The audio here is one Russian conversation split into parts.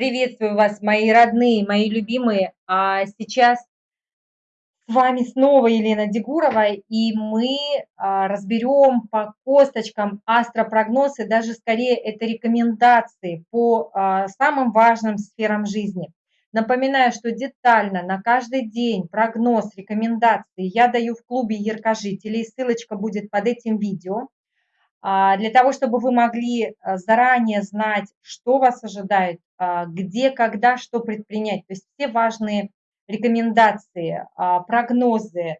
Приветствую вас, мои родные, мои любимые. А сейчас с вами снова Елена Дегурова, и мы а, разберем по косточкам астропрогноз, и даже скорее это рекомендации по а, самым важным сферам жизни. Напоминаю, что детально на каждый день прогноз, рекомендации я даю в клубе яркожителей, ссылочка будет под этим видео. А, для того, чтобы вы могли а, заранее знать, что вас ожидает, а, где, когда, что предпринять. То есть все важные рекомендации, прогнозы,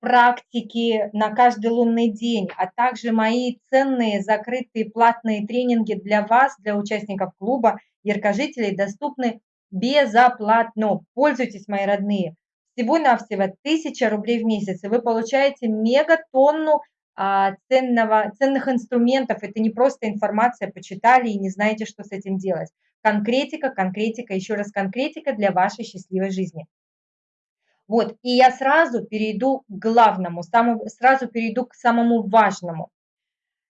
практики на каждый лунный день, а также мои ценные закрытые платные тренинги для вас, для участников клуба яркожителей, доступны безоплатно. Пользуйтесь, мои родные. Всего-навсего 1000 рублей в месяц, и вы получаете мегатонну а, ценного, ценных инструментов. Это не просто информация, почитали и не знаете, что с этим делать. Конкретика, конкретика, еще раз конкретика для вашей счастливой жизни. Вот, и я сразу перейду к главному, самому, сразу перейду к самому важному.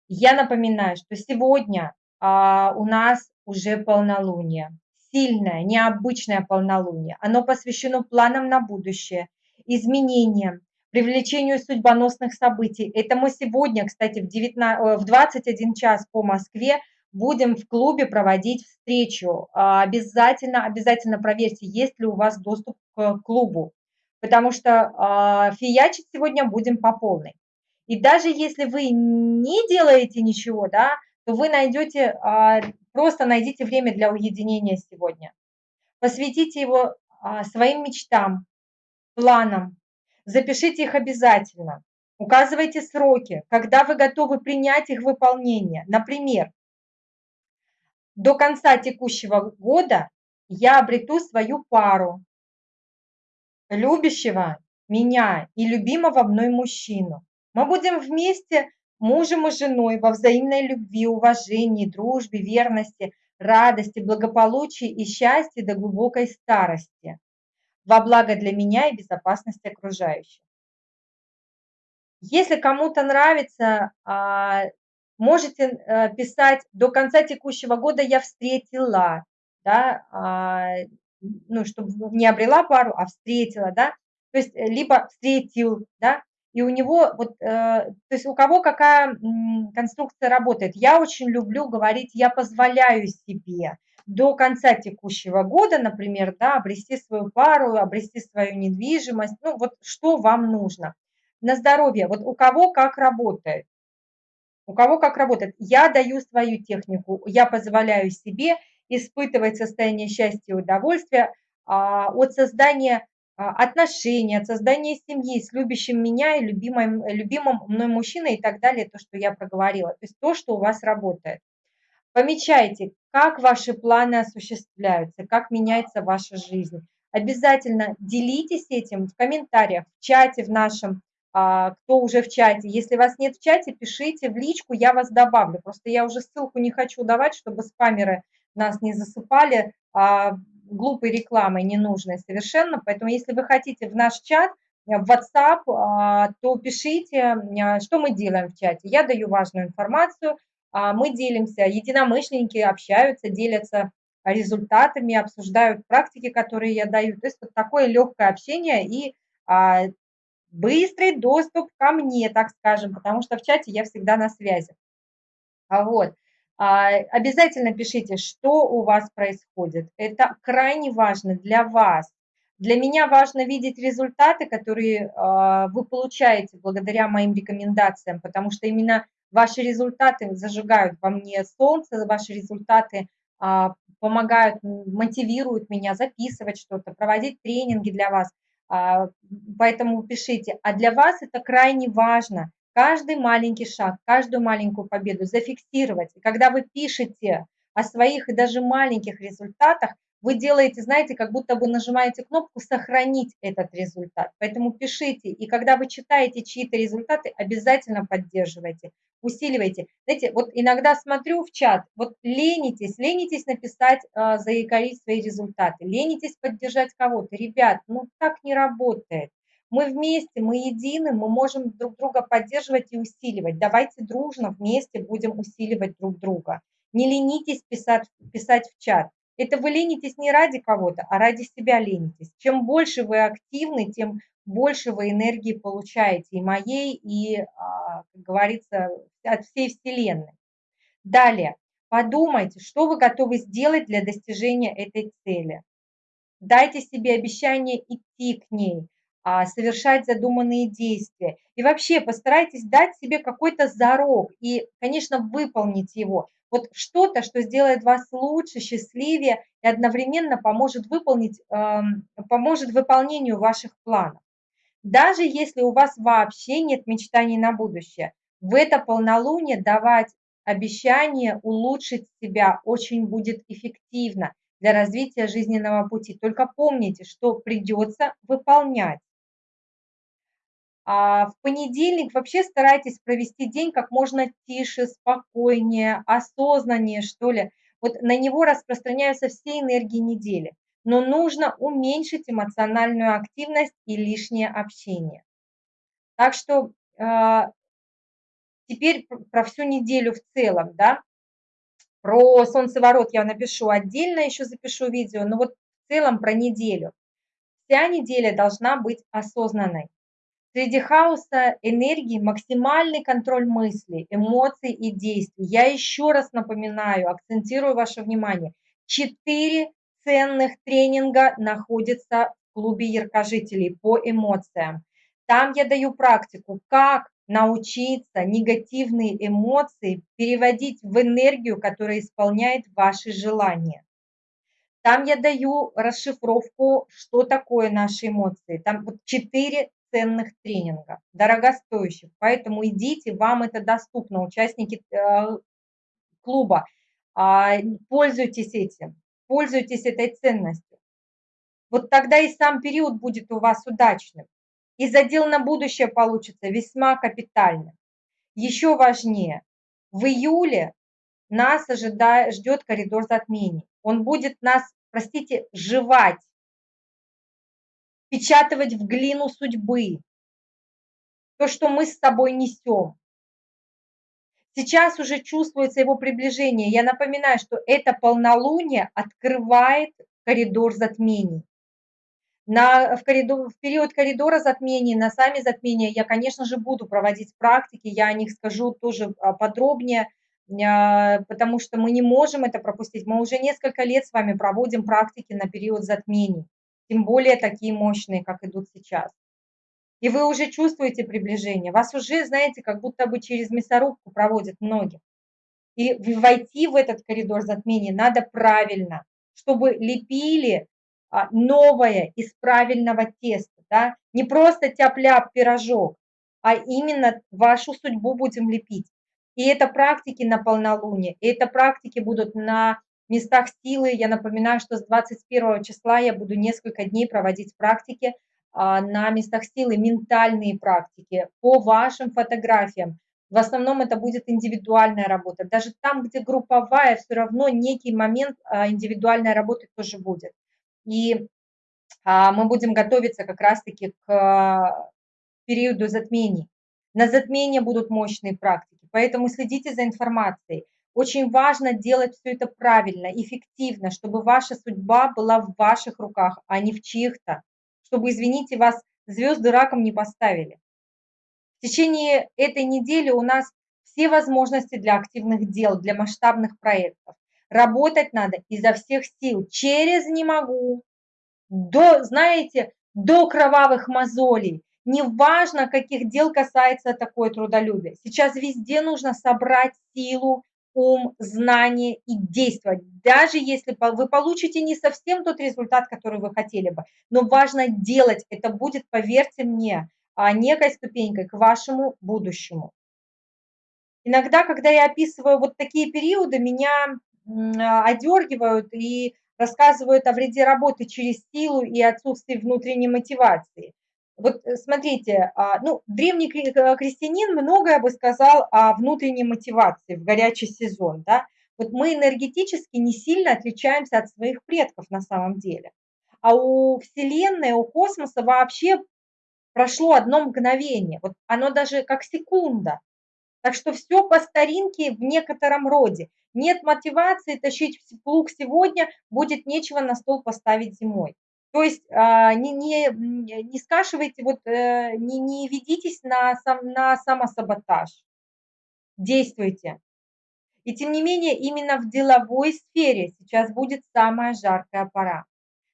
Я напоминаю, что сегодня а, у нас уже полнолуние, сильное, необычное полнолуние. Оно посвящено планам на будущее, изменениям, привлечению судьбоносных событий. Это мы сегодня, кстати, в, 19, в 21 час по Москве будем в клубе проводить встречу. А, обязательно, обязательно проверьте, есть ли у вас доступ к клубу, потому что а, фиячить сегодня будем по полной. И даже если вы не делаете ничего, да, то вы найдете, а, просто найдите время для уединения сегодня. Посвятите его своим мечтам, планам, Запишите их обязательно. Указывайте сроки, когда вы готовы принять их выполнение. Например, до конца текущего года я обрету свою пару, любящего меня и любимого мной мужчину. Мы будем вместе мужем и женой во взаимной любви, уважении, дружбе, верности, радости, благополучии и счастье до глубокой старости во благо для меня и безопасности окружающих. Если кому-то нравится, а, можете э, писать до конца текущего года я встретила, да, а, ну, чтобы не обрела пару, а встретила, да, то есть э, либо встретил, да, и у него вот, э, то есть у кого какая конструкция работает. Я очень люблю говорить, я позволяю себе, до конца текущего года, например, да, обрести свою пару, обрести свою недвижимость, ну вот что вам нужно. На здоровье, вот у кого как работает. У кого как работает. Я даю свою технику, я позволяю себе испытывать состояние счастья и удовольствия а, от создания а, отношений, от создания семьи с любящим меня и любимым, любимым мной мужчиной и так далее, то, что я проговорила. То есть то, что у вас работает. Помечайте, как ваши планы осуществляются, как меняется ваша жизнь. Обязательно делитесь этим в комментариях, в чате в нашем, а, кто уже в чате. Если вас нет в чате, пишите в личку, я вас добавлю. Просто я уже ссылку не хочу давать, чтобы спамеры нас не засыпали а, глупой рекламой, ненужной совершенно. Поэтому если вы хотите в наш чат, в WhatsApp, а, то пишите, что мы делаем в чате. Я даю важную информацию, мы делимся, единомышленники общаются, делятся результатами, обсуждают практики, которые я даю. То есть вот такое легкое общение и а, быстрый доступ ко мне, так скажем, потому что в чате я всегда на связи. А вот. Обязательно пишите, что у вас происходит. Это крайне важно для вас. Для меня важно видеть результаты, которые вы получаете благодаря моим рекомендациям, потому что именно Ваши результаты зажигают во мне солнце, ваши результаты а, помогают, мотивируют меня записывать что-то, проводить тренинги для вас. А, поэтому пишите. А для вас это крайне важно. Каждый маленький шаг, каждую маленькую победу зафиксировать. И когда вы пишете о своих и даже маленьких результатах, вы делаете, знаете, как будто бы нажимаете кнопку «Сохранить этот результат». Поэтому пишите, и когда вы читаете чьи-то результаты, обязательно поддерживайте, усиливайте. Знаете, вот иногда смотрю в чат, вот ленитесь, ленитесь написать, э, заикарить свои результаты, ленитесь поддержать кого-то. Ребят, ну так не работает. Мы вместе, мы едины, мы можем друг друга поддерживать и усиливать. Давайте дружно вместе будем усиливать друг друга. Не ленитесь писать, писать в чат. Это вы ленитесь не ради кого-то, а ради себя ленитесь. Чем больше вы активны, тем больше вы энергии получаете и моей, и, а, как говорится, от всей Вселенной. Далее, подумайте, что вы готовы сделать для достижения этой цели. Дайте себе обещание идти к ней, а, совершать задуманные действия. И вообще постарайтесь дать себе какой-то зарок и, конечно, выполнить его. Вот что-то, что сделает вас лучше, счастливее и одновременно поможет выполнить, поможет выполнению ваших планов. Даже если у вас вообще нет мечтаний на будущее, в это полнолуние давать обещание улучшить себя очень будет эффективно для развития жизненного пути. Только помните, что придется выполнять. А в понедельник вообще старайтесь провести день как можно тише, спокойнее, осознаннее, что ли. Вот на него распространяются все энергии недели. Но нужно уменьшить эмоциональную активность и лишнее общение. Так что э, теперь про всю неделю в целом, да. Про солнцеворот я напишу отдельно, еще запишу видео, но вот в целом про неделю. Вся неделя должна быть осознанной. Среди хаоса энергии максимальный контроль мыслей, эмоций и действий. Я еще раз напоминаю, акцентирую ваше внимание. Четыре ценных тренинга находятся в клубе яркожителей по эмоциям. Там я даю практику, как научиться негативные эмоции переводить в энергию, которая исполняет ваши желания. Там я даю расшифровку, что такое наши эмоции. Там вот четыре ценных тренингов, дорогостоящих. Поэтому идите, вам это доступно, участники э, клуба. А, пользуйтесь этим, пользуйтесь этой ценностью. Вот тогда и сам период будет у вас удачным. И задел на будущее получится весьма капитально. Еще важнее, в июле нас ожидает, ждет коридор затмений. Он будет нас, простите, жевать впечатывать в глину судьбы то, что мы с тобой несем. Сейчас уже чувствуется его приближение. Я напоминаю, что это полнолуние открывает коридор затмений. На, в, коридор, в период коридора затмений, на сами затмения я, конечно же, буду проводить практики, я о них скажу тоже а, подробнее, а, потому что мы не можем это пропустить. Мы уже несколько лет с вами проводим практики на период затмений тем более такие мощные, как идут сейчас. И вы уже чувствуете приближение, вас уже, знаете, как будто бы через мясорубку проводят многих. И войти в этот коридор затмения надо правильно, чтобы лепили а, новое из правильного теста, да? не просто тяп-ляп пирожок, а именно вашу судьбу будем лепить. И это практики на полнолуние, и это практики будут на местах силы. Я напоминаю, что с 21 числа я буду несколько дней проводить практики а, на местах силы, ментальные практики по вашим фотографиям. В основном это будет индивидуальная работа. Даже там, где групповая, все равно некий момент а, индивидуальной работы тоже будет. И а, мы будем готовиться как раз-таки к периоду затмений. На затмение будут мощные практики, поэтому следите за информацией. Очень важно делать все это правильно, эффективно, чтобы ваша судьба была в ваших руках, а не в чьих-то. Чтобы, извините, вас звезды раком не поставили. В течение этой недели у нас все возможности для активных дел, для масштабных проектов. Работать надо изо всех сил, через не могу, до, знаете, до кровавых мозолей. Неважно, каких дел касается такое трудолюбие. Сейчас везде нужно собрать силу, ум, знание и действовать. Даже если вы получите не совсем тот результат, который вы хотели бы, но важно делать. Это будет, поверьте мне, а, некой ступенькой к вашему будущему. Иногда, когда я описываю вот такие периоды, меня а, одергивают и рассказывают о вреде работы через силу и отсутствии внутренней мотивации. Вот э, смотрите, а, ну, древний э, крестьянин многое бы сказал о внутренней мотивации в горячий сезон, да. Вот мы энергетически не сильно отличаемся от своих предков на самом деле. А у Вселенной, у космоса вообще прошло одно мгновение. Вот оно даже как секунда. Так что все по старинке в некотором роде. Нет мотивации тащить плуг сегодня, будет нечего на стол поставить зимой. То есть а, не, не, не скашивайте, вот, э, не, не ведитесь на, сам, на самосаботаж. Действуйте. И тем не менее, именно в деловой сфере сейчас будет самая жаркая пора.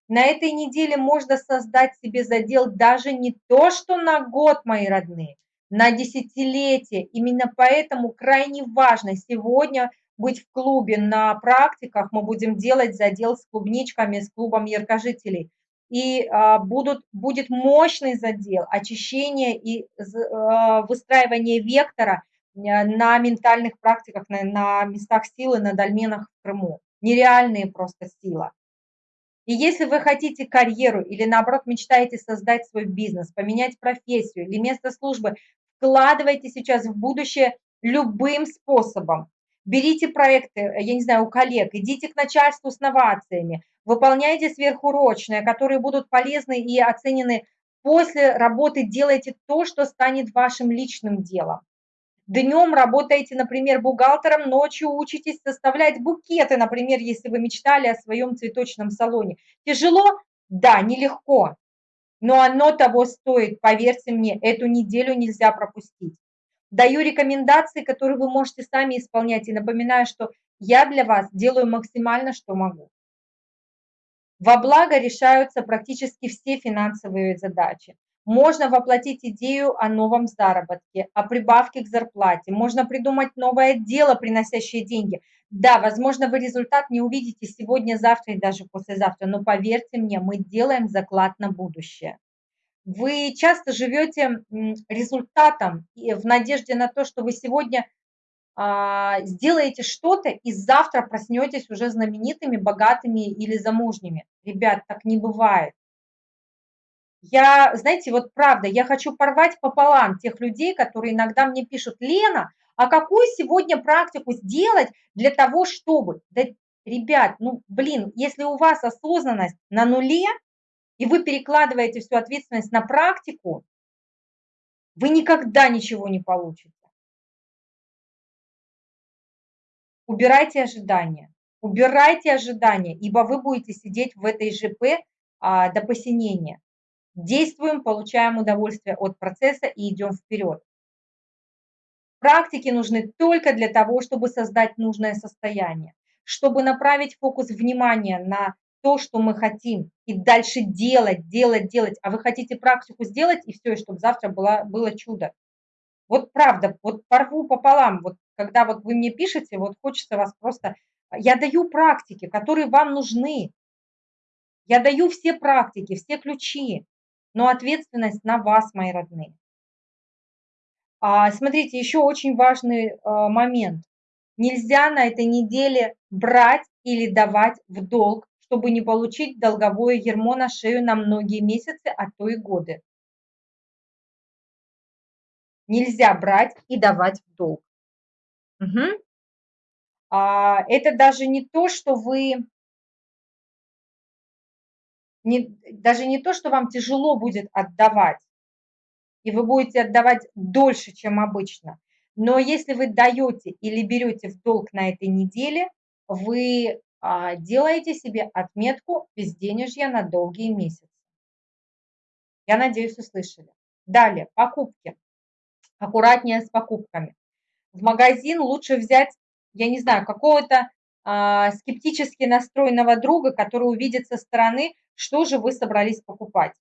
На этой неделе можно создать себе задел даже не то, что на год, мои родные, на десятилетие. Именно поэтому крайне важно сегодня быть в клубе на практиках. Мы будем делать задел с клубничками, с клубом яркожителей. И а, будут, будет мощный задел очищения и а, выстраивания вектора на ментальных практиках, на, на местах силы, на дольменах в Крыму. Нереальные просто сила. И если вы хотите карьеру или наоборот мечтаете создать свой бизнес, поменять профессию или место службы, вкладывайте сейчас в будущее любым способом. Берите проекты, я не знаю, у коллег, идите к начальству с новациями, выполняйте сверхурочные, которые будут полезны и оценены после работы, делайте то, что станет вашим личным делом. Днем работаете, например, бухгалтером, ночью учитесь составлять букеты, например, если вы мечтали о своем цветочном салоне. Тяжело? Да, нелегко. Но оно того стоит, поверьте мне, эту неделю нельзя пропустить. Даю рекомендации, которые вы можете сами исполнять. И напоминаю, что я для вас делаю максимально, что могу. Во благо решаются практически все финансовые задачи. Можно воплотить идею о новом заработке, о прибавке к зарплате. Можно придумать новое дело, приносящее деньги. Да, возможно, вы результат не увидите сегодня, завтра и даже послезавтра, но поверьте мне, мы делаем заклад на будущее. Вы часто живете результатом в надежде на то, что вы сегодня а, сделаете что-то и завтра проснетесь уже знаменитыми, богатыми или замужними. Ребят, так не бывает. Я, знаете, вот правда, я хочу порвать пополам тех людей, которые иногда мне пишут, Лена, а какую сегодня практику сделать для того, чтобы... Да, ребят, ну, блин, если у вас осознанность на нуле, и вы перекладываете всю ответственность на практику, вы никогда ничего не получите. Убирайте ожидания. Убирайте ожидания, ибо вы будете сидеть в этой ЖП а, до посинения. Действуем, получаем удовольствие от процесса и идем вперед. Практики нужны только для того, чтобы создать нужное состояние, чтобы направить фокус внимания на то, что мы хотим, и дальше делать, делать, делать. А вы хотите практику сделать, и все, и чтобы завтра было, было чудо. Вот правда, вот порву пополам, вот когда вот вы мне пишете, вот хочется вас просто... Я даю практики, которые вам нужны. Я даю все практики, все ключи но ответственность на вас, мои родные. А, смотрите, еще очень важный а, момент. Нельзя на этой неделе брать или давать в долг, чтобы не получить долговое ермо на шею на многие месяцы, а то и годы. Нельзя брать и давать в долг. Угу. А, это даже не то, что вы не, даже не то, что вам тяжело будет отдавать, и вы будете отдавать дольше, чем обычно, но если вы даете или берете в долг на этой неделе, вы а, делаете себе отметку безденежья на долгие месяцы. Я надеюсь, услышали. Далее, покупки. Аккуратнее с покупками. В магазин лучше взять, я не знаю, какого-то а, скептически настроенного друга, который увидит со стороны, что же вы собрались покупать.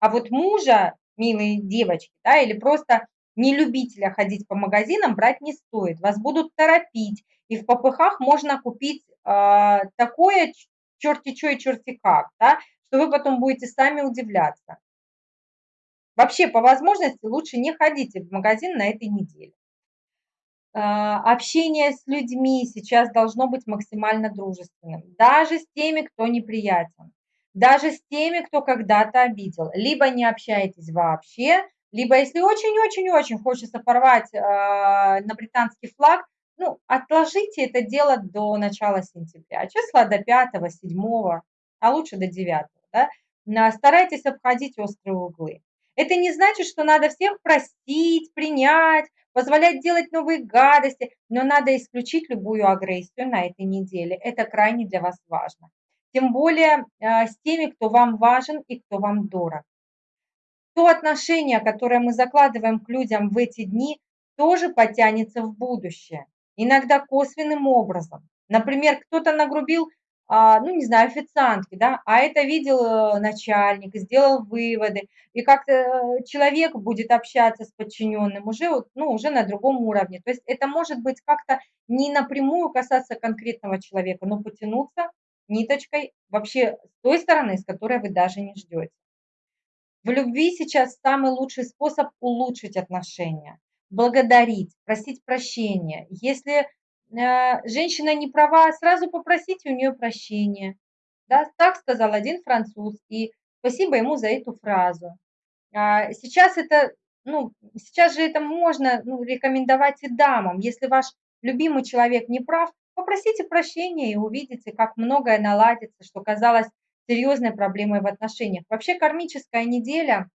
А вот мужа, милые девочки, да, или просто не любителя ходить по магазинам брать не стоит. Вас будут торопить, и в попыхах можно купить э, такое черти что и черти как, да, что вы потом будете сами удивляться. Вообще, по возможности, лучше не ходите в магазин на этой неделе. А, общение с людьми сейчас должно быть максимально дружественным, даже с теми, кто неприятен, даже с теми, кто когда-то обидел. Либо не общаетесь вообще, либо если очень-очень-очень хочется порвать э, на британский флаг, ну, отложите это дело до начала сентября, числа до 5, 7, а лучше до 9. Да? Старайтесь обходить острые углы. Это не значит, что надо всех простить, принять, позволять делать новые гадости, но надо исключить любую агрессию на этой неделе. Это крайне для вас важно. Тем более э, с теми, кто вам важен и кто вам дорог. То отношение, которое мы закладываем к людям в эти дни, тоже потянется в будущее. Иногда косвенным образом. Например, кто-то нагрубил а, ну, не знаю, официантки, да, а это видел э, начальник, сделал выводы, и как-то э, человек будет общаться с подчиненным уже, ну, уже на другом уровне. То есть это может быть как-то не напрямую касаться конкретного человека, но потянуться ниточкой вообще с той стороны, с которой вы даже не ждете. В любви сейчас самый лучший способ улучшить отношения, благодарить, просить прощения. Если Э, женщина не права, сразу попросите у нее прощения. Да, так сказал один француз, и спасибо ему за эту фразу. А, сейчас это, ну, сейчас же это можно ну, рекомендовать и дамам. Если ваш любимый человек не прав, попросите прощения и увидите, как многое наладится, что казалось серьезной проблемой в отношениях. Вообще кармическая неделя,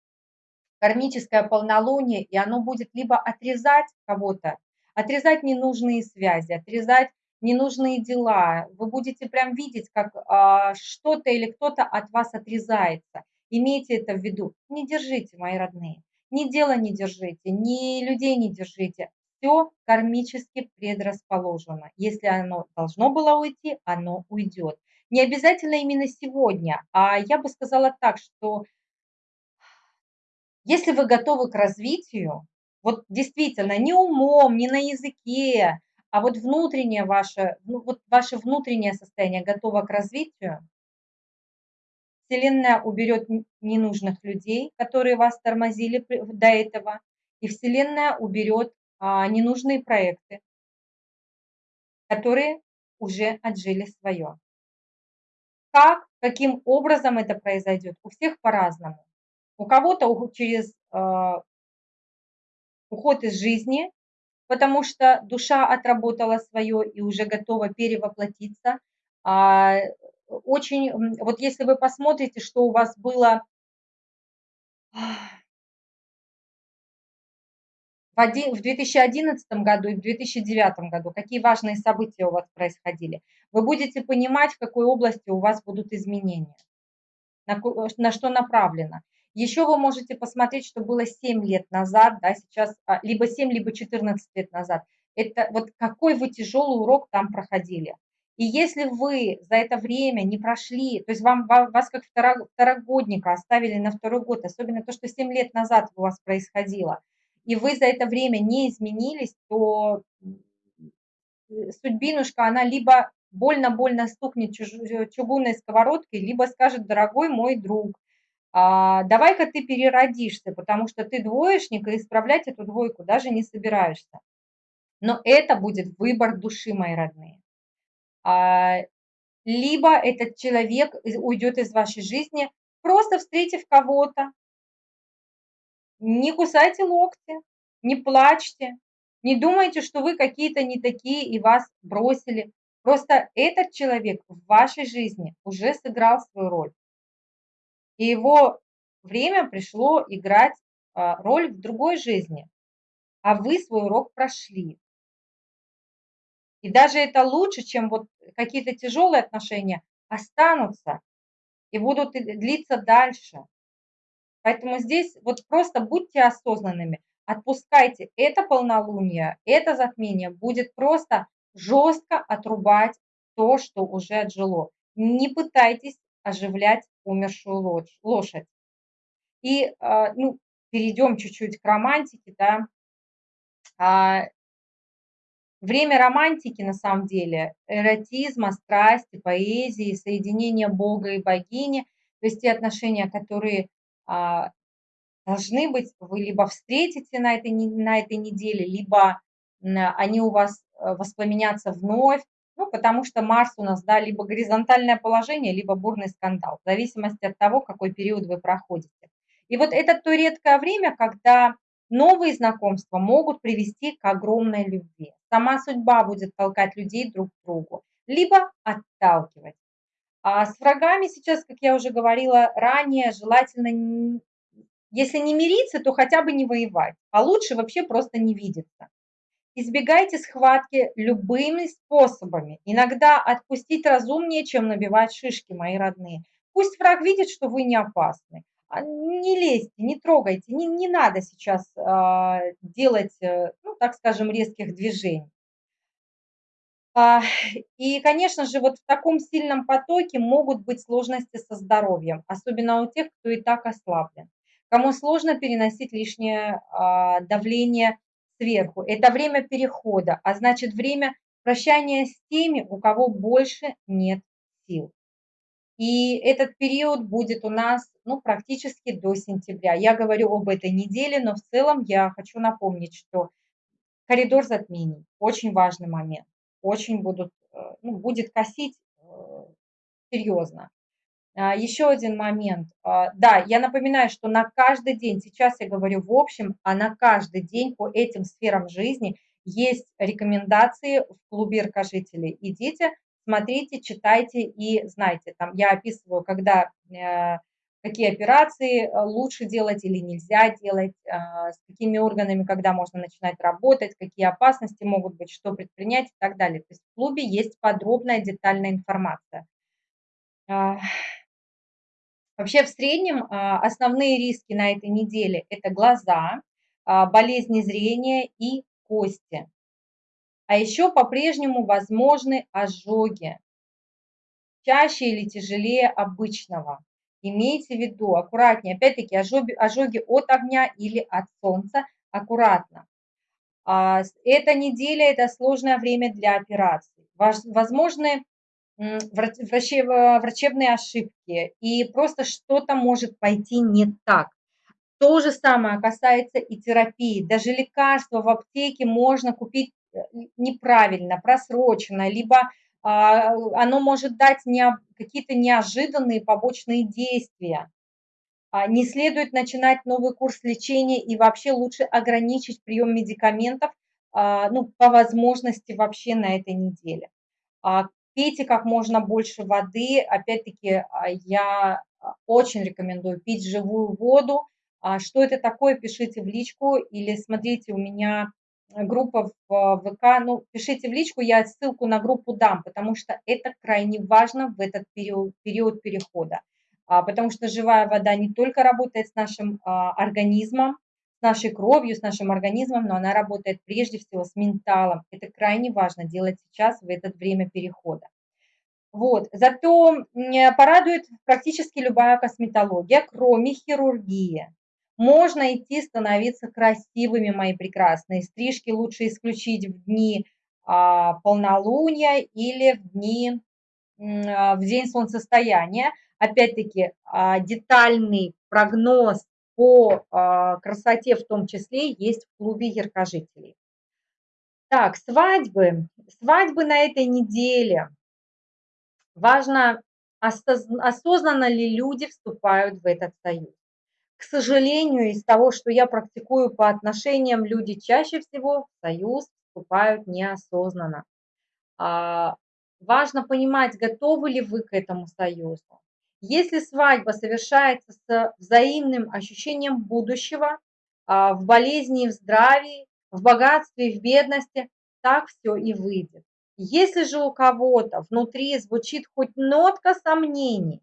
кармическое полнолуние, и оно будет либо отрезать кого-то отрезать ненужные связи, отрезать ненужные дела. Вы будете прям видеть, как а, что-то или кто-то от вас отрезается. Имейте это в виду. Не держите, мои родные. Ни дела не держите, ни людей не держите. Все кармически предрасположено. Если оно должно было уйти, оно уйдет. Не обязательно именно сегодня, а я бы сказала так, что если вы готовы к развитию, вот действительно, не умом, не на языке, а вот внутреннее ваше, ну, вот ваше внутреннее состояние готово к развитию, Вселенная уберет ненужных людей, которые вас тормозили до этого, и Вселенная уберет а, ненужные проекты, которые уже отжили свое. Как, каким образом это произойдет? У всех по-разному. У кого-то через а, уход из жизни, потому что душа отработала свое и уже готова перевоплотиться. А, очень, вот если вы посмотрите, что у вас было в 2011 году и в 2009 году, какие важные события у вас происходили, вы будете понимать, в какой области у вас будут изменения, на, на что направлено. Еще вы можете посмотреть, что было 7 лет назад, да, сейчас, а, либо 7, либо 14 лет назад. Это вот какой вы тяжелый урок там проходили. И если вы за это время не прошли, то есть вам, вас как второгодника оставили на второй год, особенно то, что 7 лет назад у вас происходило, и вы за это время не изменились, то судьбинушка, она либо больно-больно стукнет чугунной сковородкой, либо скажет, дорогой мой друг, а, давай-ка ты переродишься, потому что ты двоечник, и исправлять эту двойку даже не собираешься. Но это будет выбор души, мои родные. А, либо этот человек уйдет из вашей жизни, просто встретив кого-то. Не кусайте локти, не плачьте, не думайте, что вы какие-то не такие и вас бросили. Просто этот человек в вашей жизни уже сыграл свою роль. И его время пришло играть а, роль в другой жизни, а вы свой урок прошли. И даже это лучше, чем вот какие-то тяжелые отношения останутся и будут длиться дальше. Поэтому здесь вот просто будьте осознанными, отпускайте это полнолуние, это затмение будет просто жестко отрубать то, что уже отжило. Не пытайтесь оживлять умершую лошадь. И а, ну, перейдем чуть-чуть к романтике. Да. А, время романтики, на самом деле, эротизма, страсти, поэзии, соединения Бога и богини, то есть те отношения, которые должны быть, вы либо встретите на этой, на этой неделе, либо они у вас э, воспламенятся вновь, ну, потому что Марс у нас, да, либо горизонтальное положение, либо бурный скандал, в зависимости от того, какой период вы проходите. И вот это то редкое время, когда новые знакомства могут привести к огромной любви. Сама судьба будет толкать людей друг к другу, либо отталкивать. А с врагами сейчас, как я уже говорила ранее, желательно Если не мириться, то хотя бы не воевать, а лучше вообще просто не видеться. Избегайте схватки любыми способами. Иногда отпустить разумнее, чем набивать шишки, мои родные. Пусть враг видит, что вы не опасны. А не лезьте, не трогайте, не, не надо сейчас э, делать, ну, так скажем, резких движений. А, и, конечно же, вот в таком сильном потоке могут быть сложности со здоровьем, особенно у тех, кто и так ослаблен. Кому сложно переносить лишнее а, давление сверху. Это время перехода, а значит время прощания с теми, у кого больше нет сил. И этот период будет у нас ну, практически до сентября. Я говорю об этой неделе, но в целом я хочу напомнить, что коридор затмений – очень важный момент очень будут, э, ну, будет косить э, серьезно. А, Еще один момент. А, да, я напоминаю, что на каждый день, сейчас я говорю в общем, а на каждый день по этим сферам жизни есть рекомендации в клубе рукожителей. Идите, смотрите, читайте и знайте. Там я описываю, когда э, какие операции э, лучше делать или нельзя делать, а, с какими органами, когда можно начинать работать, какие опасности могут быть, что предпринять и так далее. То есть в клубе есть подробная, детальная информация. А, вообще в среднем а, основные риски на этой неделе – это глаза, болезни зрения и кости. А еще по-прежнему возможны ожоги, чаще или тяжелее обычного. Имейте в виду, аккуратнее, опять-таки ожоги, ожоги от огня или от солнца, аккуратно. А, эта неделя – это сложное время для операций. Возможны врачебные ошибки, и просто что-то может пойти не так. То же самое касается и терапии. Даже лекарства в аптеке можно купить э, неправильно, просроченно, либо оно может дать не, какие-то неожиданные побочные действия. А, не следует начинать новый курс лечения и вообще лучше ограничить прием медикаментов а, ну, по возможности вообще на этой неделе. Пейте как можно больше воды. Опять-таки, я очень рекомендую пить живую воду. Что это такое, пишите в личку или смотрите, у меня группа в ВК, ну, пишите в личку, я ссылку на группу дам, потому что это крайне важно в этот период, период перехода. А, потому что живая вода не только работает с нашим а, организмом, с нашей кровью, с нашим организмом, но она работает прежде всего с менталом. Это крайне важно делать сейчас, в это время перехода. Вот. Зато порадует практически любая косметология, кроме хирургии. Можно идти становиться красивыми, мои прекрасные. Стрижки лучше исключить в дни а, полнолуния или в дни, а, в день солнцестояния. Опять-таки, а, детальный прогноз по а, красоте в том числе есть в клубе яркожителей. Так, свадьбы. Свадьбы на этой неделе. Важно, осознанно ли люди вступают в этот союз. К сожалению, из того, что я практикую по отношениям, люди чаще всего в союз вступают неосознанно. А, важно понимать, готовы ли вы к этому союзу. Если свадьба совершается с взаимным ощущением будущего, а, в болезни и в здравии, в богатстве и в бедности, так все и выйдет. Если же у кого-то внутри звучит хоть нотка сомнений,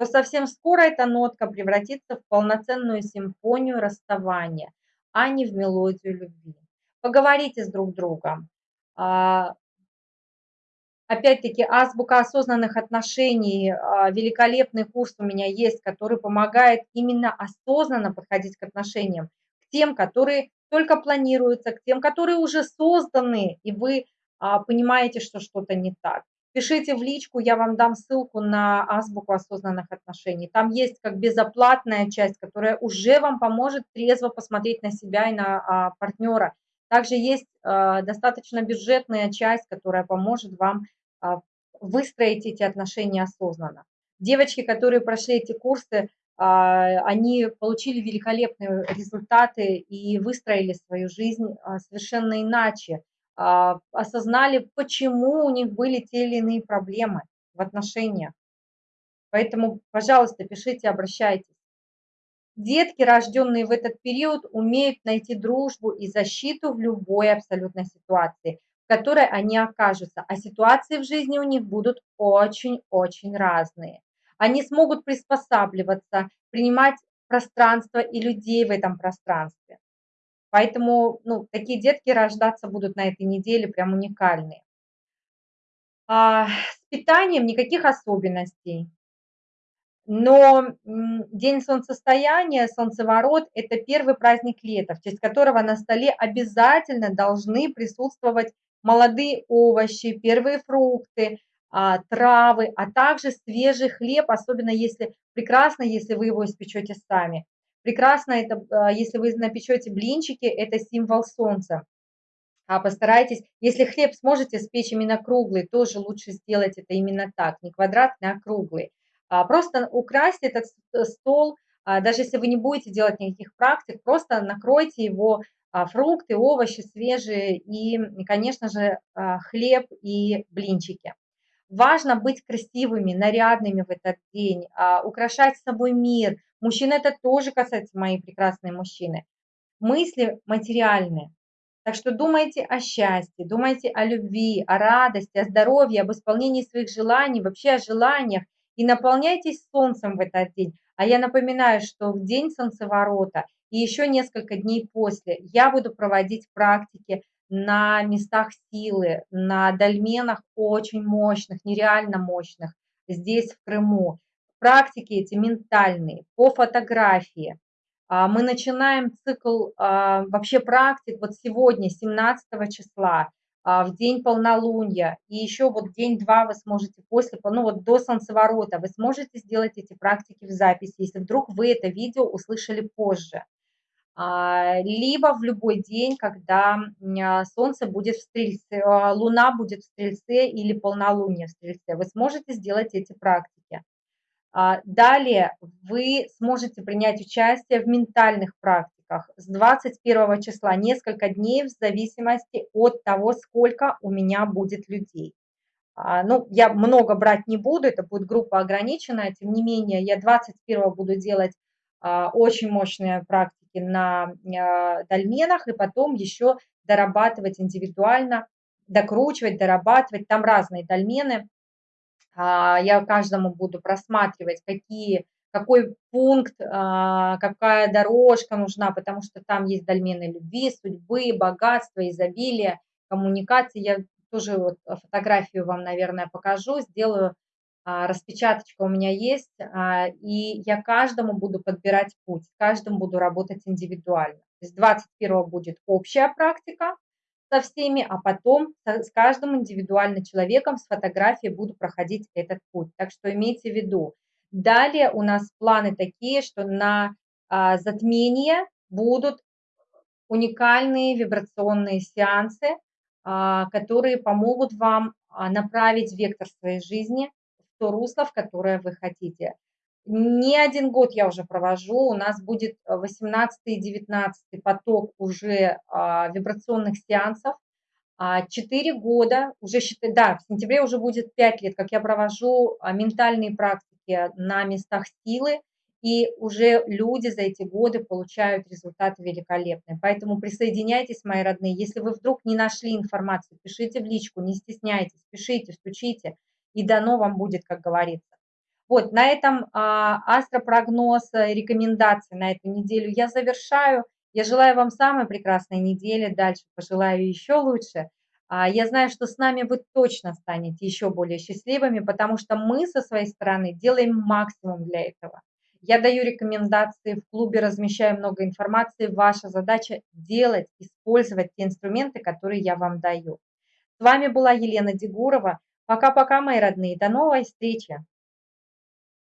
то совсем скоро эта нотка превратится в полноценную симфонию расставания, а не в мелодию любви. Поговорите с друг другом. А, опять-таки, азбука осознанных отношений, а, великолепный курс у меня есть, который помогает именно осознанно подходить к отношениям, к тем, которые только планируются, к тем, которые уже созданы, и вы а, понимаете, что что-то не так. Пишите в личку, я вам дам ссылку на азбуку осознанных отношений. Там есть как безоплатная часть, которая уже вам поможет трезво посмотреть на себя и на а, партнера. Также есть а, достаточно бюджетная часть, которая поможет вам а, выстроить эти отношения осознанно. Девочки, которые прошли эти курсы, а, они получили великолепные результаты и выстроили свою жизнь а, совершенно иначе. А, осознали, почему у них были те или иные проблемы в отношениях. Поэтому, пожалуйста, пишите, обращайтесь. Детки, рожденные в этот период, умеют найти дружбу и защиту в любой абсолютной ситуации, в которой они окажутся, а ситуации в жизни у них будут очень-очень разные. Они смогут приспосабливаться, принимать пространство и людей в этом пространстве. Поэтому ну, такие детки рождаться будут на этой неделе прям уникальные. А, с питанием никаких особенностей. Но день солнцестояния, солнцеворот – это первый праздник лета, в честь которого на столе обязательно должны присутствовать молодые овощи, первые фрукты, а, травы, а также свежий хлеб, особенно если прекрасно, если вы его испечете сами. Прекрасно это, а, если вы напечете блинчики, это символ солнца. А постарайтесь, если хлеб сможете спечь именно круглый, тоже лучше сделать это именно так, не квадратный, а круглый. А, просто украсьте этот э, стол, а, даже если вы не будете делать никаких практик, просто накройте его а, фрукты, овощи свежие и, конечно же, хлеб и блинчики. Важно быть красивыми, нарядными в этот день, украшать собой мир. Мужчины это тоже касается моей прекрасной мужчины. Мысли материальные. Так что думайте о счастье, думайте о любви, о радости, о здоровье, об исполнении своих желаний, вообще о желаниях – и наполняйтесь солнцем в этот день. А я напоминаю, что в день солнцеворота и еще несколько дней после я буду проводить практики на местах силы, на дольменах очень мощных, нереально мощных, здесь, в Крыму. Практики эти ментальные, по фотографии. А, мы начинаем цикл а, вообще практик вот сегодня, 17 числа. А, в день полнолуния, и еще вот день-два вы сможете после, ну вот до солнцеворота, вы сможете сделать эти практики в записи, если вдруг вы это видео услышали позже. А, либо в любой день, когда а, солнце будет в стрельце, луна будет в стрельце или полнолуние в стрельце, вы сможете сделать эти практики. Далее вы сможете принять участие в ментальных практиках с 21 числа несколько дней в зависимости от того, сколько у меня будет людей. А, ну, я много брать не буду, это будет группа ограниченная, тем не менее, я 21 буду делать а, очень мощные практики на а, дольменах, и потом еще дорабатывать индивидуально, докручивать, дорабатывать, там разные дольмены. Я каждому буду просматривать, какие какой пункт, а, какая дорожка нужна, потому что там есть дольмены любви, судьбы, богатства, изобилия, коммуникации. Я тоже вот фотографию вам, наверное, покажу, сделаю, а, распечаточка у меня есть, а, и я каждому буду подбирать путь, каждому буду работать индивидуально. То есть 21 будет общая практика со всеми, а потом с каждым индивидуально человеком с фотографией буду проходить этот путь. Так что имейте в виду, Далее у нас планы такие, что на а, затмение будут уникальные вибрационные сеансы, а, которые помогут вам а, направить вектор своей жизни то русло, в которое вы хотите. Не один год я уже провожу, у нас будет 18 и 19 поток уже вибрационных сеансов, Четыре года, уже, да, в сентябре уже будет пять лет, как я провожу ментальные практики, практики на местах силы, и уже люди за эти годы получают результаты великолепные. Поэтому присоединяйтесь, мои родные. Если вы вдруг не нашли информацию, пишите в личку, не стесняйтесь, пишите, стучите, и дано вам будет, как говорится. Вот, на этом а, астропрогноз, э, рекомендации на эту неделю я завершаю. Я желаю вам самой прекрасной недели, дальше пожелаю еще лучше. А, я знаю, что с нами вы точно станете еще более счастливыми, потому что мы со своей стороны делаем максимум для этого. Я даю рекомендации, в клубе размещаю много информации. Ваша задача делать, использовать те инструменты, которые я вам даю. С вами была Елена Дегурова. Пока-пока, мои родные. До новой встречи.